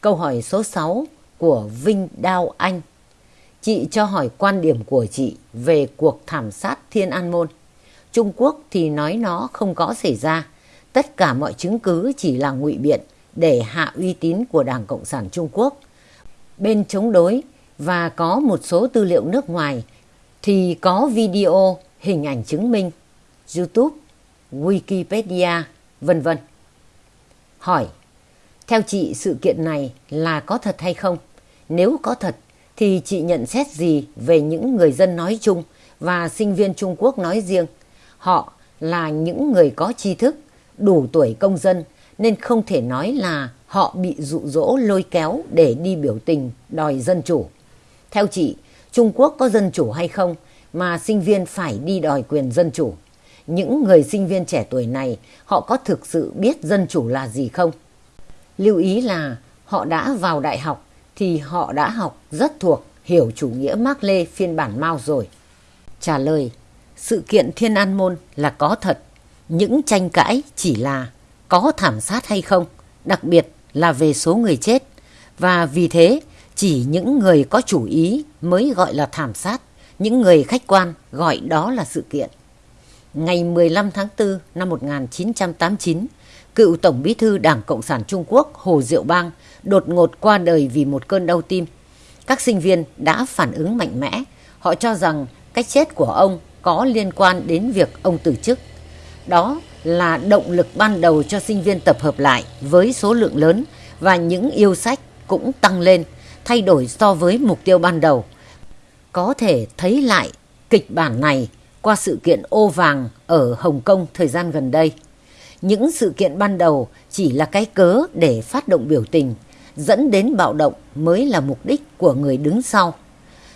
Câu hỏi số 6 của Vinh Đao Anh. Chị cho hỏi quan điểm của chị về cuộc thảm sát Thiên An Môn. Trung Quốc thì nói nó không có xảy ra. Tất cả mọi chứng cứ chỉ là ngụy biện để hạ uy tín của Đảng Cộng sản Trung Quốc. Bên chống đối và có một số tư liệu nước ngoài thì có video, hình ảnh chứng minh, YouTube, Wikipedia, vân vân. Hỏi, theo chị sự kiện này là có thật hay không? Nếu có thật thì chị nhận xét gì về những người dân nói chung và sinh viên Trung Quốc nói riêng? Họ là những người có tri thức, đủ tuổi công dân nên không thể nói là họ bị dụ dỗ lôi kéo để đi biểu tình đòi dân chủ. Theo chị, Trung Quốc có dân chủ hay không mà sinh viên phải đi đòi quyền dân chủ? Những người sinh viên trẻ tuổi này họ có thực sự biết dân chủ là gì không? Lưu ý là họ đã vào đại học thì họ đã học rất thuộc hiểu chủ nghĩa Mác Lê phiên bản Mao rồi. Trả lời, sự kiện Thiên An Môn là có thật. Những tranh cãi chỉ là có thảm sát hay không, đặc biệt là về số người chết. Và vì thế, chỉ những người có chủ ý mới gọi là thảm sát, những người khách quan gọi đó là sự kiện. Ngày 15 tháng 4 năm 1989, cựu Tổng bí thư Đảng Cộng sản Trung Quốc Hồ Diệu Bang đột ngột qua đời vì một cơn đau tim. Các sinh viên đã phản ứng mạnh mẽ. Họ cho rằng cách chết của ông có liên quan đến việc ông từ chức. Đó là động lực ban đầu cho sinh viên tập hợp lại với số lượng lớn và những yêu sách cũng tăng lên, thay đổi so với mục tiêu ban đầu. Có thể thấy lại kịch bản này qua sự kiện ô vàng ở Hồng Kông thời gian gần đây. Những sự kiện ban đầu chỉ là cái cớ để phát động biểu tình, dẫn đến bạo động mới là mục đích của người đứng sau.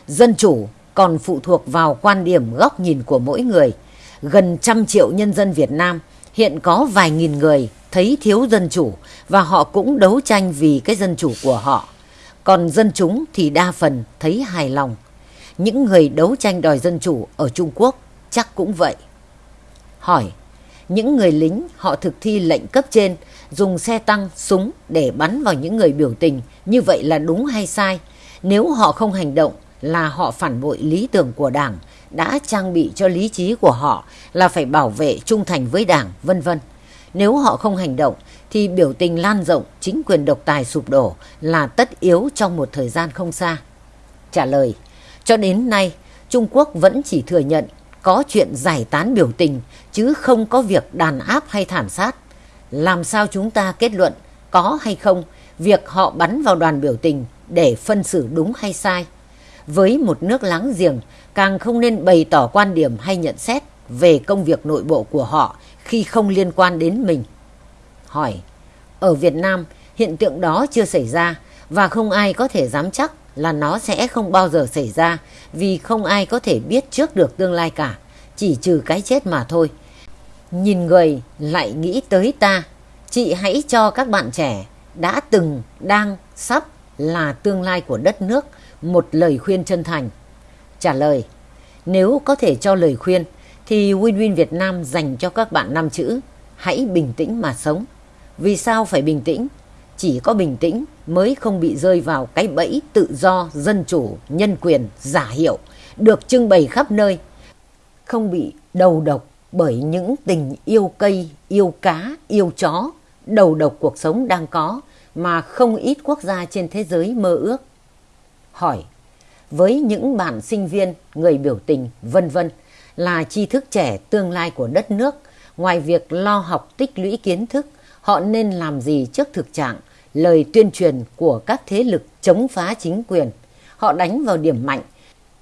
Dân chủ còn phụ thuộc vào quan điểm góc nhìn của mỗi người. Gần trăm triệu nhân dân Việt Nam hiện có vài nghìn người thấy thiếu dân chủ và họ cũng đấu tranh vì cái dân chủ của họ. Còn dân chúng thì đa phần thấy hài lòng. Những người đấu tranh đòi dân chủ ở Trung Quốc chắc cũng vậy. Hỏi, những người lính họ thực thi lệnh cấp trên dùng xe tăng, súng để bắn vào những người biểu tình như vậy là đúng hay sai? Nếu họ không hành động là họ phản bội lý tưởng của Đảng, đã trang bị cho lý trí của họ là phải bảo vệ trung thành với Đảng, vân vân. Nếu họ không hành động thì biểu tình lan rộng, chính quyền độc tài sụp đổ là tất yếu trong một thời gian không xa. Trả lời, cho đến nay Trung Quốc vẫn chỉ thừa nhận có chuyện giải tán biểu tình chứ không có việc đàn áp hay thảm sát. Làm sao chúng ta kết luận có hay không việc họ bắn vào đoàn biểu tình để phân xử đúng hay sai? Với một nước láng giềng càng không nên bày tỏ quan điểm hay nhận xét về công việc nội bộ của họ khi không liên quan đến mình. Hỏi, ở Việt Nam hiện tượng đó chưa xảy ra và không ai có thể dám chắc là nó sẽ không bao giờ xảy ra vì không ai có thể biết trước được tương lai cả, chỉ trừ cái chết mà thôi. Nhìn người lại nghĩ tới ta, chị hãy cho các bạn trẻ đã từng, đang, sắp là tương lai của đất nước một lời khuyên chân thành. Trả lời, nếu có thể cho lời khuyên thì Win Win Việt Nam dành cho các bạn năm chữ hãy bình tĩnh mà sống. Vì sao phải bình tĩnh? Chỉ có bình tĩnh mới không bị rơi vào cái bẫy tự do, dân chủ, nhân quyền, giả hiệu, được trưng bày khắp nơi. Không bị đầu độc bởi những tình yêu cây, yêu cá, yêu chó, đầu độc cuộc sống đang có mà không ít quốc gia trên thế giới mơ ước. Hỏi, với những bạn sinh viên, người biểu tình, vân vân là tri thức trẻ tương lai của đất nước, ngoài việc lo học tích lũy kiến thức, họ nên làm gì trước thực trạng lời tuyên truyền của các thế lực chống phá chính quyền. Họ đánh vào điểm mạnh,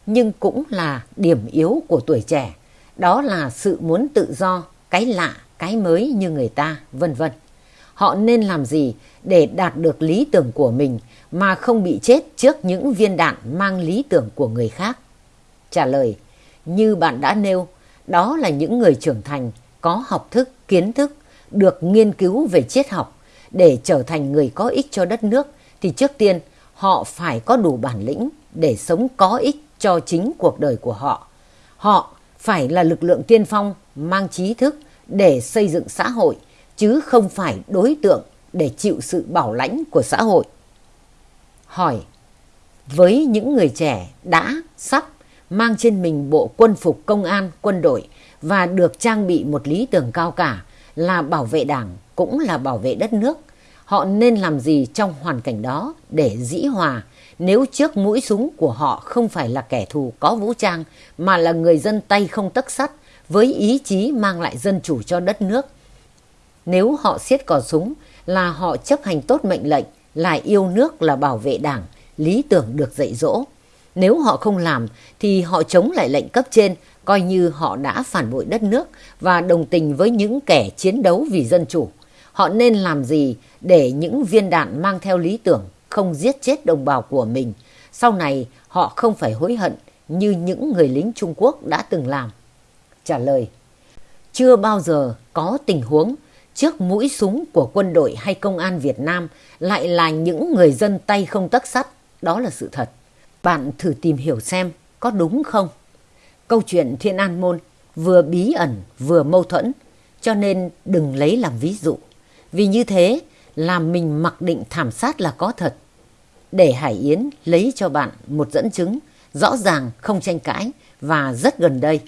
nhưng cũng là điểm yếu của tuổi trẻ. Đó là sự muốn tự do, cái lạ, cái mới như người ta, vân vân. Họ nên làm gì để đạt được lý tưởng của mình mà không bị chết trước những viên đạn mang lý tưởng của người khác? Trả lời, như bạn đã nêu, đó là những người trưởng thành, có học thức, kiến thức, được nghiên cứu về triết học, để trở thành người có ích cho đất nước thì trước tiên họ phải có đủ bản lĩnh để sống có ích cho chính cuộc đời của họ. Họ phải là lực lượng tiên phong mang trí thức để xây dựng xã hội chứ không phải đối tượng để chịu sự bảo lãnh của xã hội. Hỏi Với những người trẻ đã, sắp mang trên mình bộ quân phục công an, quân đội và được trang bị một lý tưởng cao cả là bảo vệ đảng cũng là bảo vệ đất nước. Họ nên làm gì trong hoàn cảnh đó để dĩ hòa nếu trước mũi súng của họ không phải là kẻ thù có vũ trang mà là người dân tay không tấc sắt với ý chí mang lại dân chủ cho đất nước. Nếu họ siết cò súng là họ chấp hành tốt mệnh lệnh, là yêu nước là bảo vệ đảng, lý tưởng được dạy dỗ. Nếu họ không làm thì họ chống lại lệnh cấp trên, coi như họ đã phản bội đất nước và đồng tình với những kẻ chiến đấu vì dân chủ. Họ nên làm gì để những viên đạn mang theo lý tưởng không giết chết đồng bào của mình. Sau này, họ không phải hối hận như những người lính Trung Quốc đã từng làm. Trả lời, Chưa bao giờ có tình huống trước mũi súng của quân đội hay công an Việt Nam lại là những người dân tay không tấc sắt. Đó là sự thật. Bạn thử tìm hiểu xem có đúng không? Câu chuyện Thiên An Môn vừa bí ẩn vừa mâu thuẫn, cho nên đừng lấy làm ví dụ. Vì như thế làm mình mặc định thảm sát là có thật. Để Hải Yến lấy cho bạn một dẫn chứng rõ ràng không tranh cãi và rất gần đây.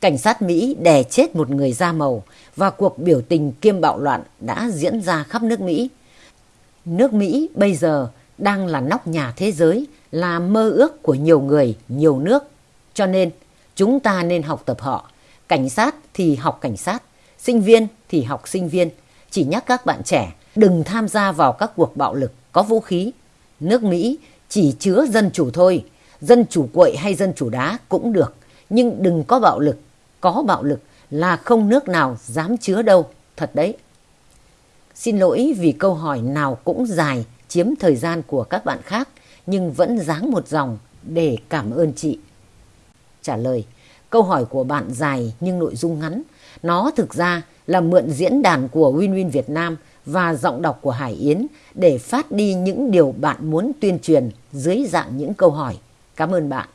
Cảnh sát Mỹ đè chết một người da màu và cuộc biểu tình kiêm bạo loạn đã diễn ra khắp nước Mỹ. Nước Mỹ bây giờ đang là nóc nhà thế giới, là mơ ước của nhiều người, nhiều nước. Cho nên chúng ta nên học tập họ. Cảnh sát thì học cảnh sát, sinh viên thì học sinh viên. Chỉ nhắc các bạn trẻ đừng tham gia vào các cuộc bạo lực có vũ khí. Nước Mỹ chỉ chứa dân chủ thôi, dân chủ quậy hay dân chủ đá cũng được, nhưng đừng có bạo lực. Có bạo lực là không nước nào dám chứa đâu, thật đấy. Xin lỗi vì câu hỏi nào cũng dài, chiếm thời gian của các bạn khác, nhưng vẫn dáng một dòng để cảm ơn chị. Trả lời, câu hỏi của bạn dài nhưng nội dung ngắn. Nó thực ra là mượn diễn đàn của Win Win Việt Nam và giọng đọc của Hải Yến để phát đi những điều bạn muốn tuyên truyền dưới dạng những câu hỏi. Cảm ơn bạn.